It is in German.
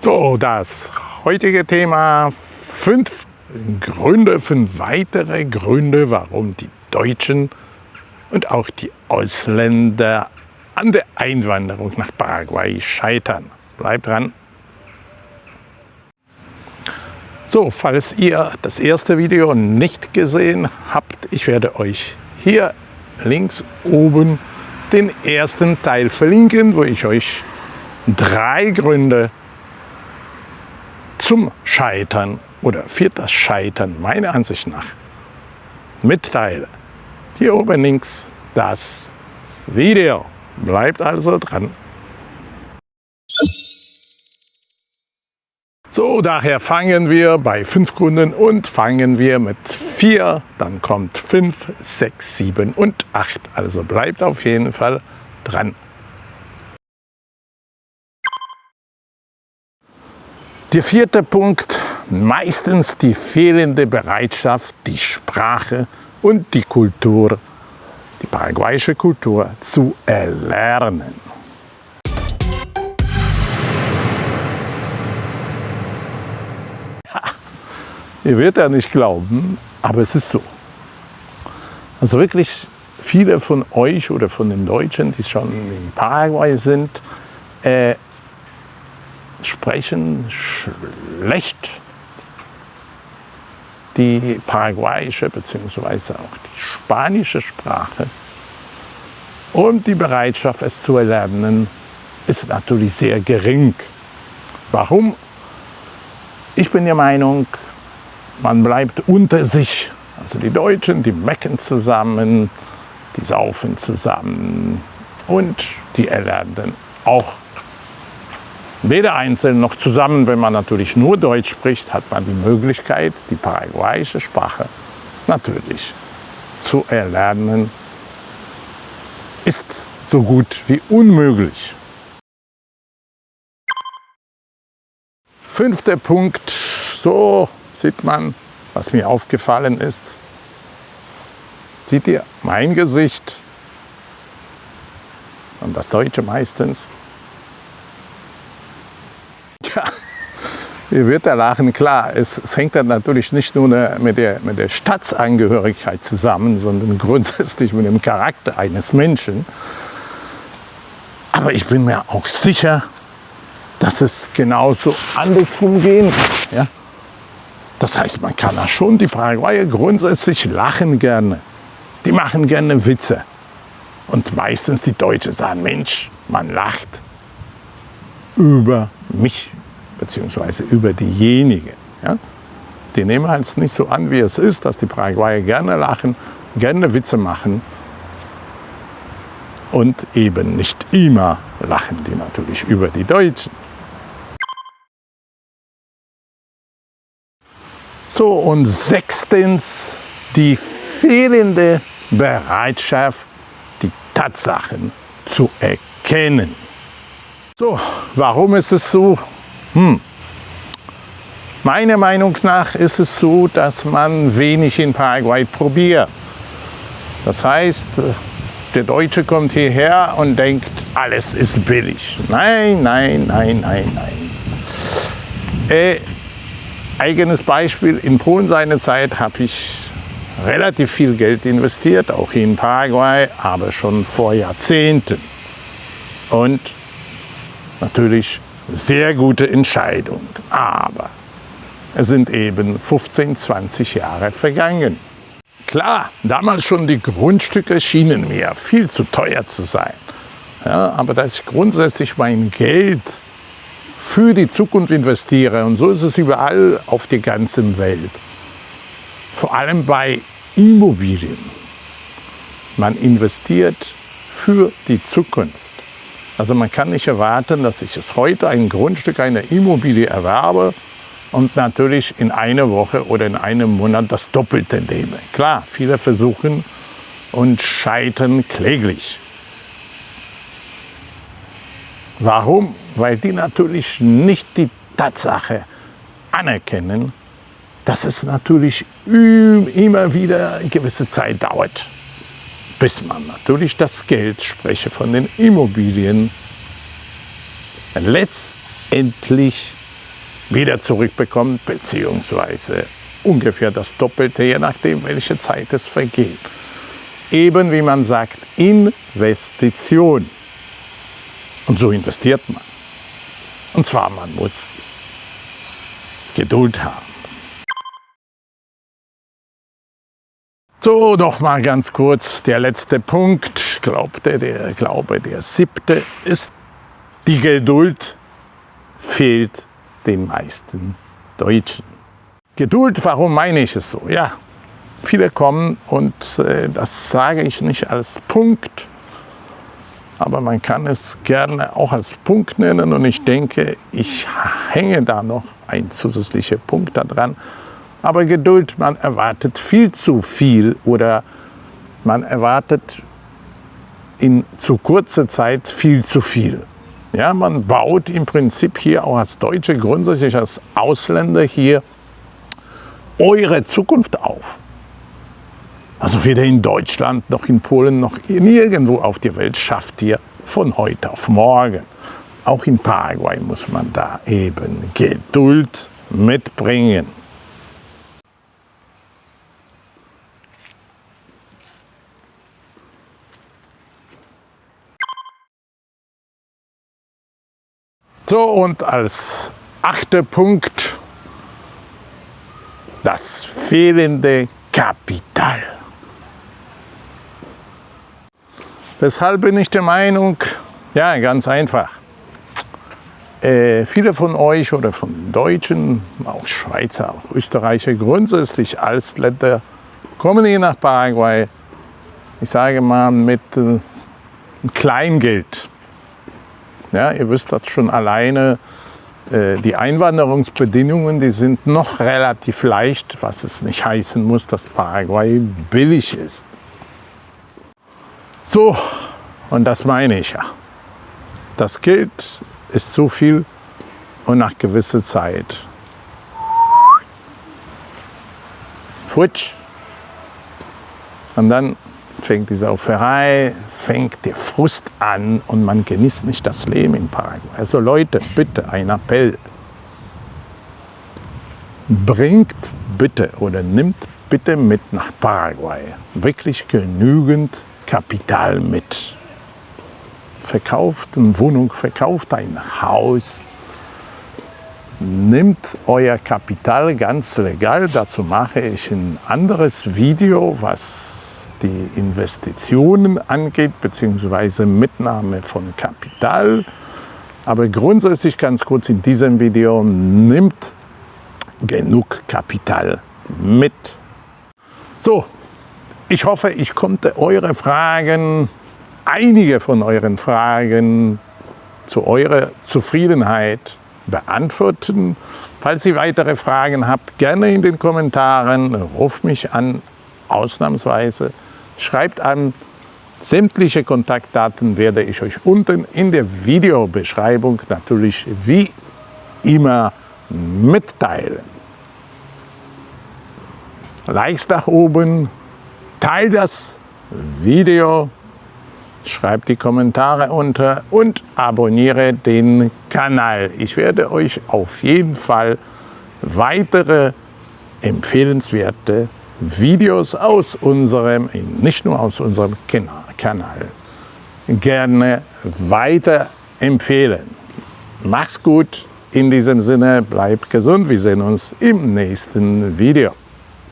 So, das heutige Thema fünf Gründe, fünf weitere Gründe, warum die Deutschen und auch die Ausländer an der Einwanderung nach Paraguay scheitern. Bleibt dran! So, falls ihr das erste Video nicht gesehen habt, ich werde euch hier links oben den ersten Teil verlinken, wo ich euch drei Gründe zum Scheitern oder für das Scheitern meiner Ansicht nach mitteile. Hier oben links das Video. Bleibt also dran. So, daher fangen wir bei fünf Gründen und fangen wir mit vier, dann kommt fünf, sechs, sieben und acht. Also bleibt auf jeden Fall dran. Der vierte Punkt, meistens die fehlende Bereitschaft, die Sprache und die Kultur, die paraguayische Kultur zu erlernen. Ihr werdet ja nicht glauben, aber es ist so. Also wirklich viele von euch oder von den Deutschen, die schon in Paraguay sind, äh, sprechen schlecht die paraguayische bzw. auch die spanische Sprache. Und die Bereitschaft, es zu erlernen, ist natürlich sehr gering. Warum? Ich bin der Meinung, man bleibt unter sich. Also die Deutschen, die mecken zusammen, die saufen zusammen und die erlernen auch weder einzeln noch zusammen. Wenn man natürlich nur Deutsch spricht, hat man die Möglichkeit, die paraguayische Sprache natürlich zu erlernen. Ist so gut wie unmöglich. Fünfter Punkt, so sieht man, was mir aufgefallen ist. Seht ihr mein Gesicht und das Deutsche meistens? Ja, ihr werdet ja lachen, klar, es, es, hängt dann natürlich nicht nur mit der, mit der Staatsangehörigkeit zusammen, sondern grundsätzlich mit dem Charakter eines Menschen. Aber ich bin mir auch sicher, dass es genauso andersrum gehen kann. Ja? Das heißt, man kann da schon, die Paraguayer grundsätzlich lachen gerne. Die machen gerne Witze. Und meistens die Deutschen sagen, Mensch, man lacht über mich, beziehungsweise über diejenigen. Ja? Die nehmen es halt nicht so an, wie es ist, dass die Paraguayer gerne lachen, gerne Witze machen. Und eben nicht immer lachen die natürlich über die Deutschen. So, und sechstens die fehlende Bereitschaft, die Tatsachen zu erkennen. So, warum ist es so? Hm. Meiner Meinung nach ist es so, dass man wenig in Paraguay probiert. Das heißt, der Deutsche kommt hierher und denkt, alles ist billig. Nein, nein, nein, nein, nein. Äh, Eigenes Beispiel, in Polen seinerzeit habe ich relativ viel Geld investiert, auch in Paraguay, aber schon vor Jahrzehnten. Und natürlich sehr gute Entscheidung. Aber es sind eben 15, 20 Jahre vergangen. Klar, damals schon die Grundstücke schienen mir viel zu teuer zu sein. Ja, aber dass ich grundsätzlich mein Geld für die Zukunft investiere. Und so ist es überall auf der ganzen Welt. Vor allem bei Immobilien. Man investiert für die Zukunft. Also man kann nicht erwarten, dass ich es heute ein Grundstück, eine Immobilie erwerbe und natürlich in einer Woche oder in einem Monat das Doppelte nehme. Klar, viele versuchen und scheitern kläglich. Warum? Weil die natürlich nicht die Tatsache anerkennen, dass es natürlich immer wieder eine gewisse Zeit dauert, bis man natürlich das Geld, spreche von den Immobilien, letztendlich wieder zurückbekommt, beziehungsweise ungefähr das Doppelte, je nachdem, welche Zeit es vergeht. Eben wie man sagt, Investition. Und so investiert man. Und zwar, man muss Geduld haben. So, noch mal ganz kurz der letzte Punkt. Glaubte, der Glaube, der siebte ist, die Geduld fehlt den meisten Deutschen. Geduld, warum meine ich es so? Ja, viele kommen und äh, das sage ich nicht als Punkt, aber man kann es gerne auch als Punkt nennen und ich denke, ich hänge da noch ein zusätzlicher Punkt daran. Aber Geduld, man erwartet viel zu viel oder man erwartet in zu kurzer Zeit viel zu viel. Ja, man baut im Prinzip hier auch als Deutsche, grundsätzlich als Ausländer hier eure Zukunft auf. Also weder in Deutschland noch in Polen noch nirgendwo auf der Welt schafft ihr von heute auf morgen. Auch in Paraguay muss man da eben Geduld mitbringen. So und als achter Punkt das fehlende Kapital. Weshalb bin ich der Meinung, ja, ganz einfach. Äh, viele von euch oder von Deutschen, auch Schweizer, auch Österreicher, grundsätzlich als Länder kommen hier nach Paraguay, ich sage mal, mit äh, Kleingeld. Ja, ihr wisst das schon alleine, äh, die Einwanderungsbedingungen, die sind noch relativ leicht, was es nicht heißen muss, dass Paraguay billig ist. So, und das meine ich ja. Das Geld ist zu viel und nach gewisser Zeit futsch. Und dann fängt die Sauferei, fängt der Frust an und man genießt nicht das Leben in Paraguay. Also Leute, bitte ein Appell. Bringt bitte oder nimmt bitte mit nach Paraguay wirklich genügend Kapital mit. Verkauft eine Wohnung, verkauft ein Haus, nimmt euer Kapital ganz legal. Dazu mache ich ein anderes Video, was die Investitionen angeht, beziehungsweise Mitnahme von Kapital. Aber grundsätzlich ganz kurz in diesem Video, nimmt genug Kapital mit. So, ich hoffe, ich konnte eure Fragen, einige von euren Fragen zu eurer Zufriedenheit beantworten. Falls ihr weitere Fragen habt, gerne in den Kommentaren, ruft mich an, ausnahmsweise. Schreibt an, sämtliche Kontaktdaten werde ich euch unten in der Videobeschreibung natürlich wie immer mitteilen. Likes nach oben, Teil das Video, schreib die Kommentare unter und abonniere den Kanal. Ich werde euch auf jeden Fall weitere empfehlenswerte Videos aus unserem, nicht nur aus unserem Kanal, gerne weiter empfehlen. Mach's gut, in diesem Sinne, bleibt gesund, wir sehen uns im nächsten Video.